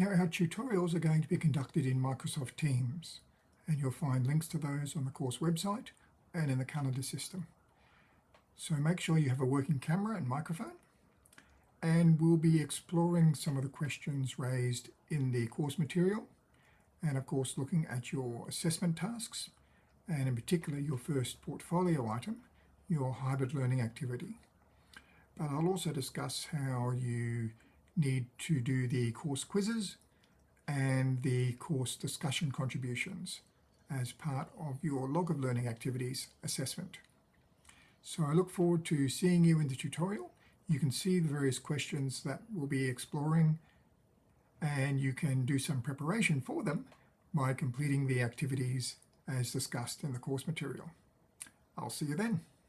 Now our tutorials are going to be conducted in Microsoft Teams and you'll find links to those on the course website and in the calendar system. So make sure you have a working camera and microphone and we'll be exploring some of the questions raised in the course material and of course looking at your assessment tasks and in particular your first portfolio item, your hybrid learning activity. But I'll also discuss how you need to do the course quizzes and the course discussion contributions as part of your log of learning activities assessment. So I look forward to seeing you in the tutorial. You can see the various questions that we'll be exploring and you can do some preparation for them by completing the activities as discussed in the course material. I'll see you then.